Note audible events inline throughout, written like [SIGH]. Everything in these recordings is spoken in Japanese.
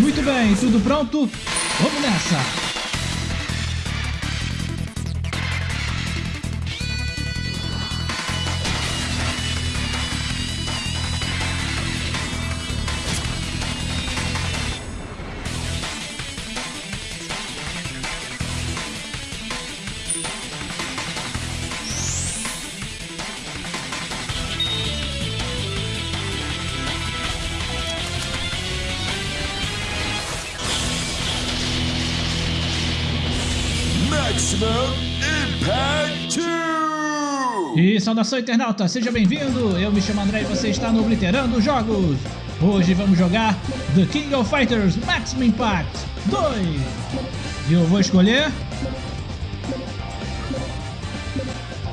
Muito bem, tudo pronto? Vamos nessa! Maximum Impact 2! E saudação internauta, seja bem-vindo! Eu me chamo André e você está no Obliterando Jogos! Hoje vamos jogar The King of Fighters Maximum Impact 2! E eu vou escolher...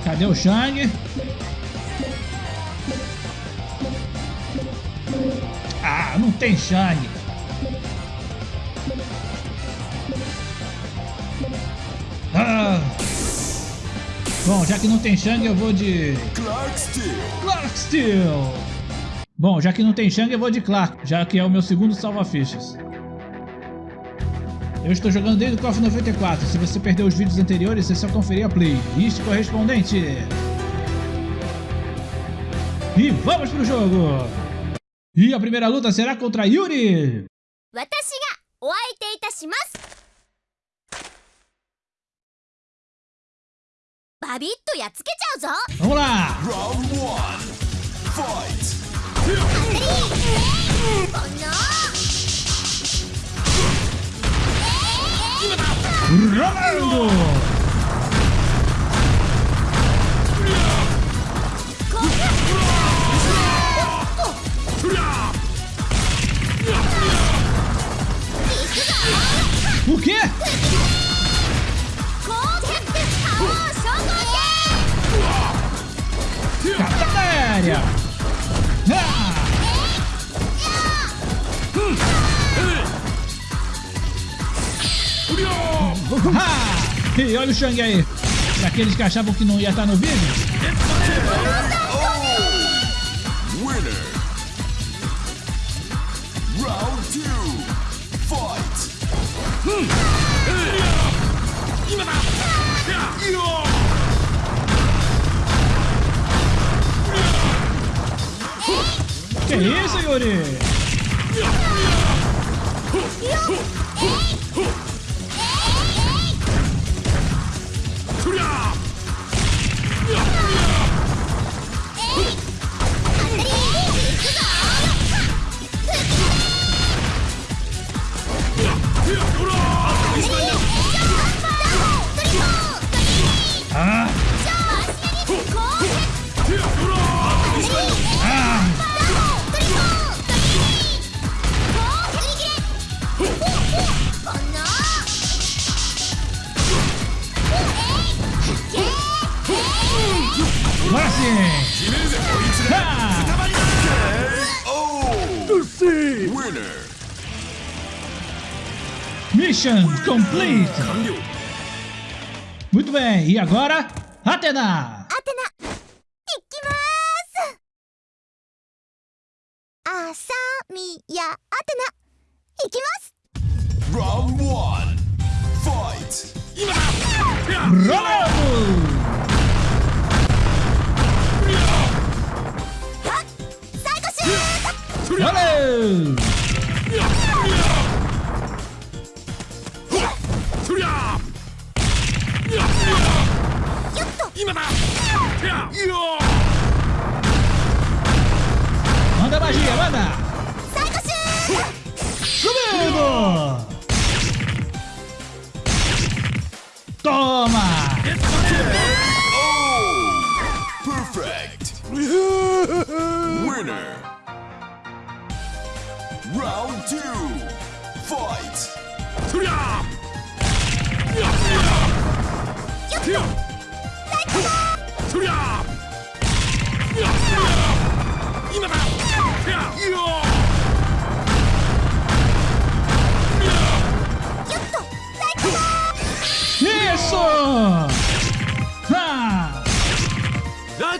Cadê o Shang? Ah, não tem Shang! Ah. Bom, já que não tem Shang, eu vou de... Clark Steel! Clark Steel! Bom, já que não tem Shang, eu vou de Clark, já que é o meu segundo salva-fichas. Eu estou jogando desde o KOF 94, se você perdeu os vídeos anteriores, é só conferir a playlist correspondente. E vamos pro jogo! E a primeira luta será contra Yuri! 私バビッとやっつけちゃうぞ。Olha o Shang aí! Pra aqueles que achavam que não ia estar no vídeo, Winner! Round 2 Fight! que isso, Yuri? Mission complete! Muito bem, e agora? Atena! アテナいきますあさみやアテナいきます Round 1 Fight! Rolando! 最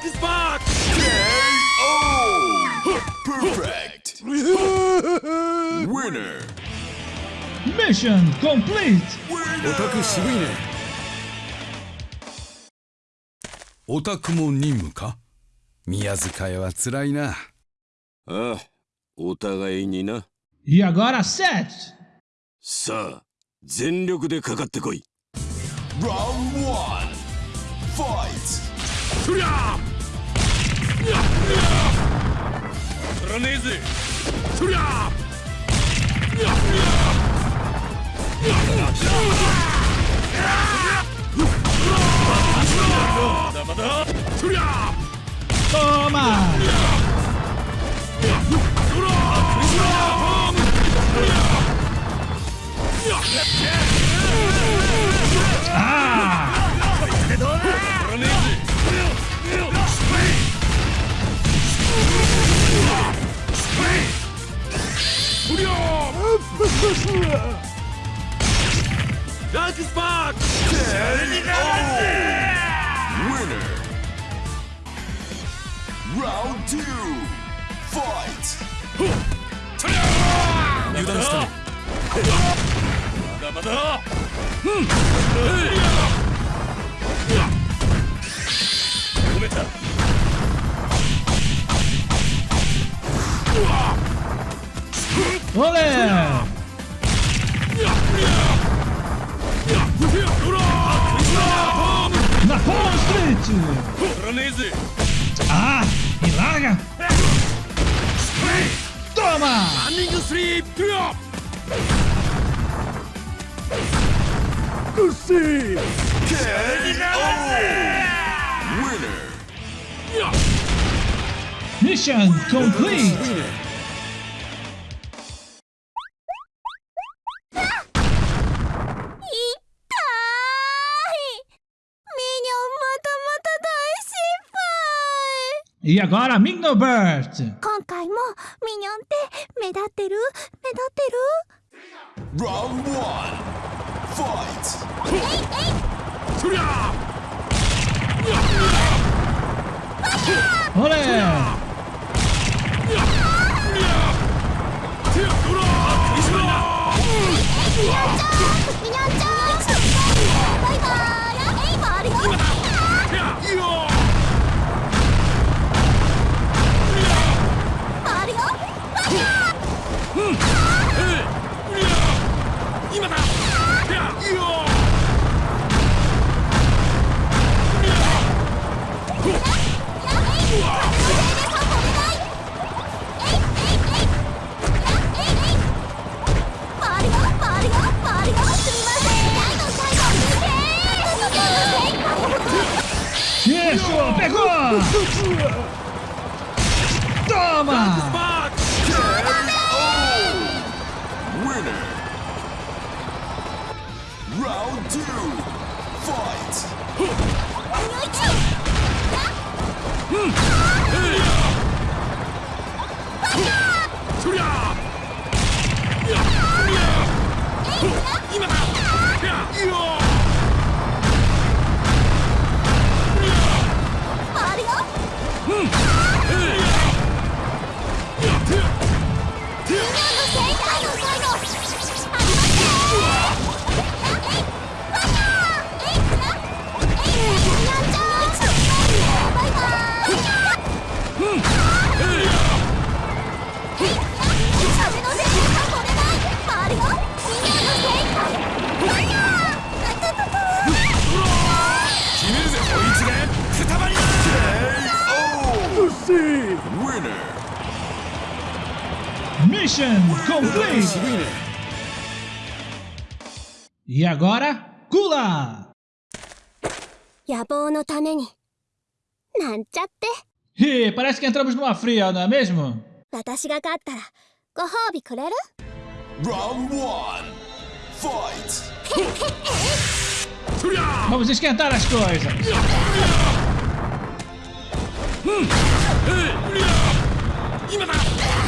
KO! Perfect! Mission complete! オタク渋いねオタクも任務か宮塚屋は辛いなああ、お互いにな。E agora set! さあ、全力でかかってこい。Round one. Fight. そりゃそらねえぜそりゃそりゃ Toma! Ah! Ah! E larga! Toma! ランニングスリープよ Winner. Mission complete! E agora Mignoburst! 今回もミニョンって目立ってる目立ってる Round one. Fight. そりゃ Olé! ミニョンち今だ。Mission complete! E agora, Kula! Ih, parece que entramos numa fria, não é mesmo? Round 1 Fight! Vamos esquentar as coisas! Hum.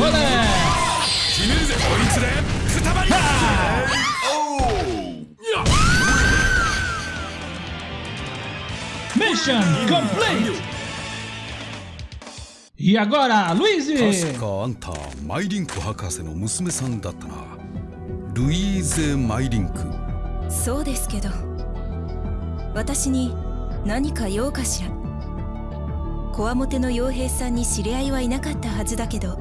Olé! Mission complete! E agora, Luiz! 確かあんたマイリンク博士の娘さんだったなルイーゼ・マイリンクそうですけど私に何か用かしら。こわもての傭兵さんに知り合いはいなかったはずだけど。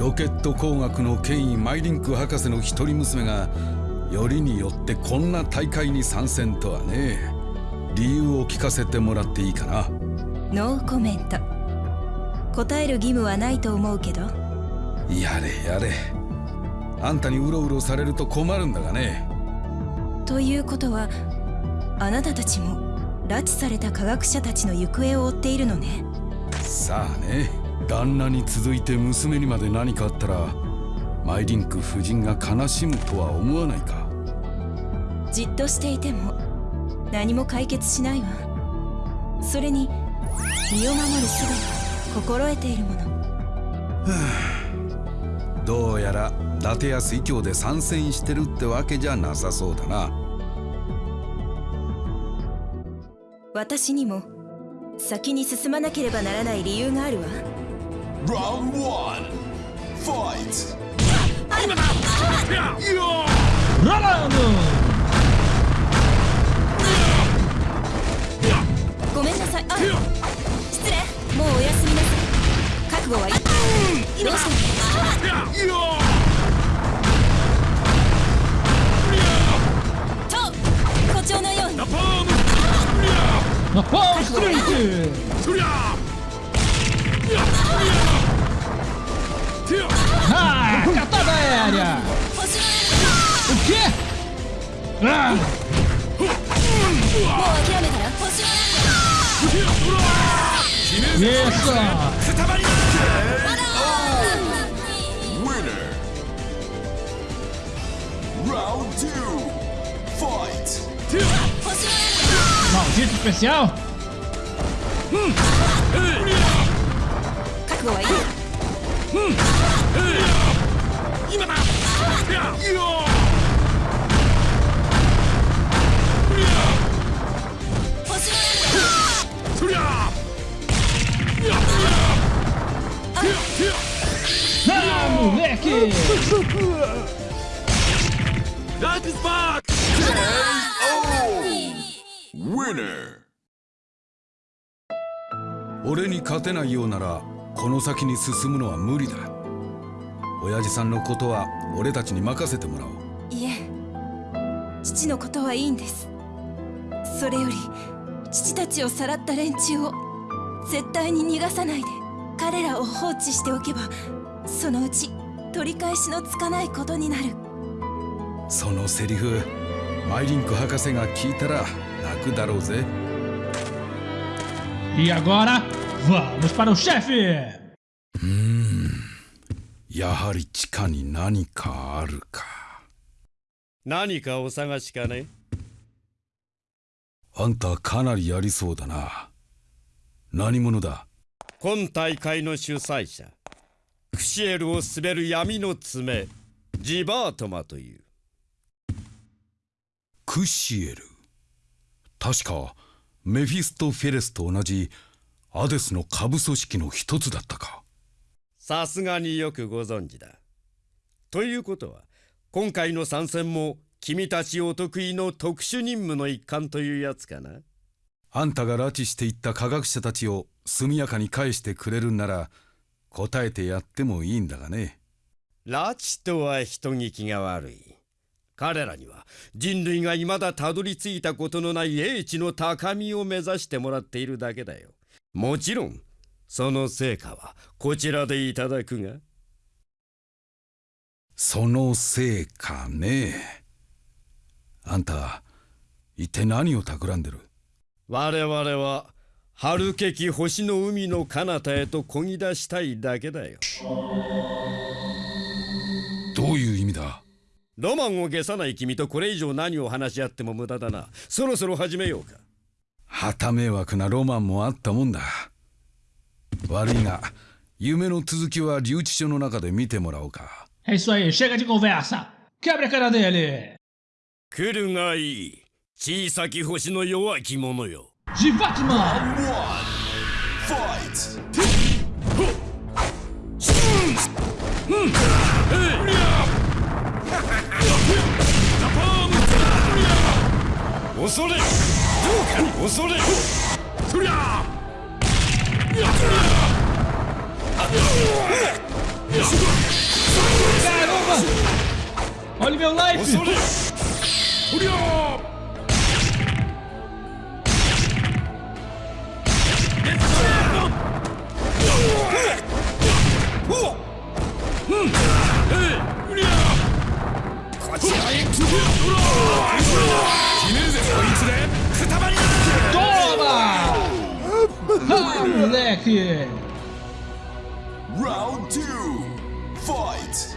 ロケット工学の権威マイリンク博士の一人娘がよりによってこんな大会に参戦とはね理由を聞かせてもらっていいかな？ノーコメント。答える義務はないと思うけど。やれやれ。あんたにうろうろされると困るんだがね。ということはあなたたちも拉致された科学者たちの行方を追っているのね。さあね。旦那に続いて娘にまで何かあったらマイリンク夫人が悲しむとは思わないか？じっとしていても何も解決しないわそれに身を守る術は心得ているもの [SIGHS] どうやら伊達や水郷で参戦してるってわけじゃなさそうだな私にも先に進まなければならない理由があるわ Round one! Fight! Rolando! ごめんなさい失礼もうおやすみなさい覚悟はいいどうした？と誇張のように Napalm Street! Ah, catada aérea! O quê? Ah, のもう諦めたら星の isso! Winner! Round two! Fight! Maldito especial! 覚悟は Ah, moleque! That is back! Winner! 俺に勝てないようならこの先に進むのは無理だ親父さんのことは俺たちに任せてもらおういえ父のことはいいんですそれより [LAUGHS] 父たちをさらった連中を絶対に逃がさないで彼らを放置しておけばそのうち取り返しのつかないことになる。そのセリフマイリンク博士が聞いたら泣くだろうぜ。E agora, vamos para o chefe! やはり地下に何かあるか。何かお探しかね？あんたかなりやりそうだな。何者だ？今大会の主催者。クシエルを滑る闇の爪。ジバートマという。クシエル？確かメフィストフェレスと同じアデスの下部組織の一つだったか。さすがによくご存知だ。ということは今回の参戦も君たちお得意の特殊任務の一環というやつかな。あんたが拉致していった科学者たちを速やかに返してくれるんなら答えてやってもいいんだがね。拉致とは人聞きが悪い。彼らには人類が未だたどり着いたことのない英知の高みを目指してもらっているだけだよ。もちろんその成果はこちらでいただくが。そのせいかねあんた一体何を企んでる？我々は春けき星の海の彼方へと漕ぎ出したいだけだよ。どういう意味だ？ロマンを消さない君とこれ以上何を話し合っても無駄だな。そろそろ始めようか。旗迷惑なロマンもあったもんだ。悪いが夢の続きは留置所の中で見てもらおうか。É isso aí, chega de conversa. Quebra a cara dele. 来るがいい。小さき星の弱き者よ。ジバキマンファイト。ピ恐れそりゃ! Ah, moleque! Round two. Fight.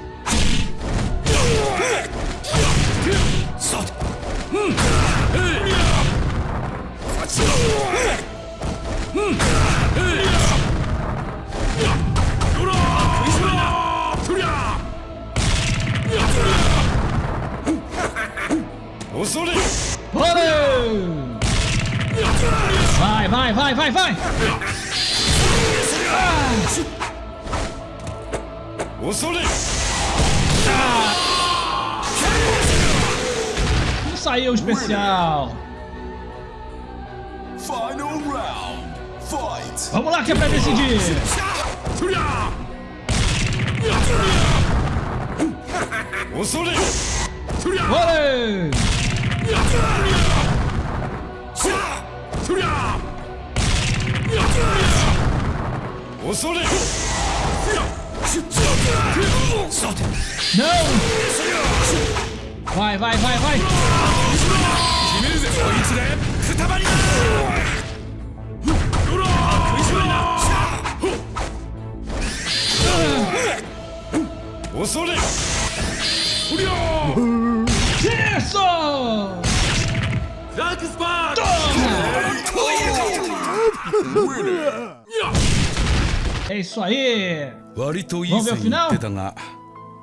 Valeu! Vai, vai, vai, vai, vai! Ah. Não saiu o especial! Vamos lá que é pra decidir. Vale! Não! Vai, vai, vai, vai! 恐れ Bora! 恐れ Não! Vai, vai, vai, vai! Ah, 恐れ Isso! Winner. É isso aí! 割といい線いってたが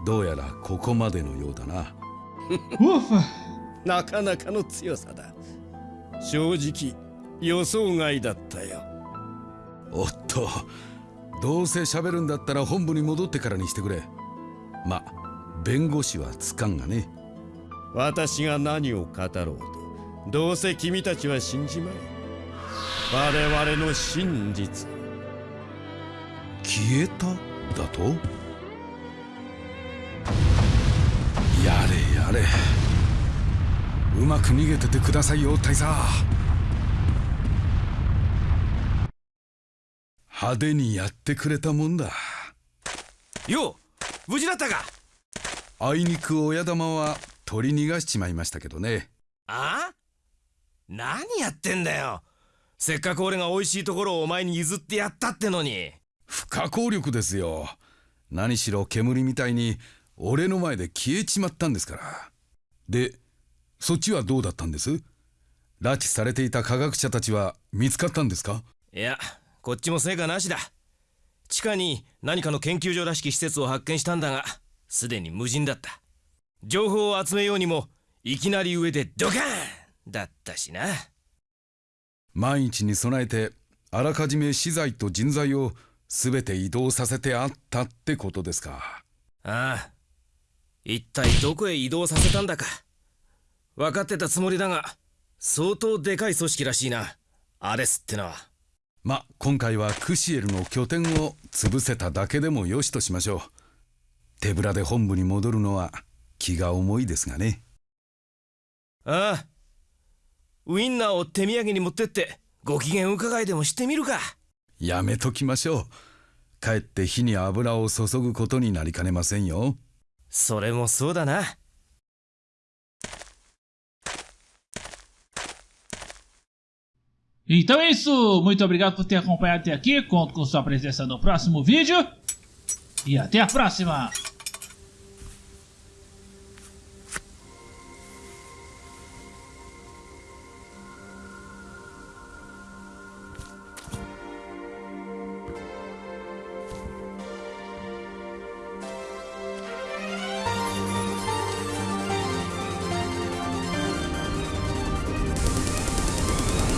どうやらここまでのようだな!なかなかの強さだ正直予想外だったよおっとどうせ喋るんだったら本部に戻ってからにしてくれま弁護士はつかんがね。私が何を語ろうとどうせ君たちは信じまい我々の真実。消えた？だと？やれやれ。うまく逃げててくださいよ大佐。派手にやってくれたもんだ。よう無事だったか？あいにく親玉は取り逃がしちまいましたけどね。あ？何やってんだよ。せっかく俺が美味しいところをお前に譲ってやったってのに。不可抗力ですよ。何しろ煙みたいに俺の前で消えちまったんですから。でそっちはどうだったんです？拉致されていた科学者たちは見つかったんですか？いやこっちも成果なしだ地下に何かの研究所らしき施設を発見したんだがすでに無人だった。情報を集めようにもいきなり上でドカーンだったしな。万一に備えてあらかじめ資材と人材を全て移動させてあったってことですか。ああ一体どこへ移動させたんだか。分かってたつもりだが相当でかい組織らしいな。アレスってのはま今回はクシエルの拠点を潰せただけでもよしとしましょう。手ぶらで本部に戻るのは気が重いですがね。ああ。ウインナーを手土産に持ってってご機嫌伺いでもしてみるか。やめときましょう。かえって火に油を注ぐことになりかねませんよ。それもそうだな Então é isso, muito obrigado por ter acompanhado até aqui, conto com sua presença no próximo vídeo. E até a próxima!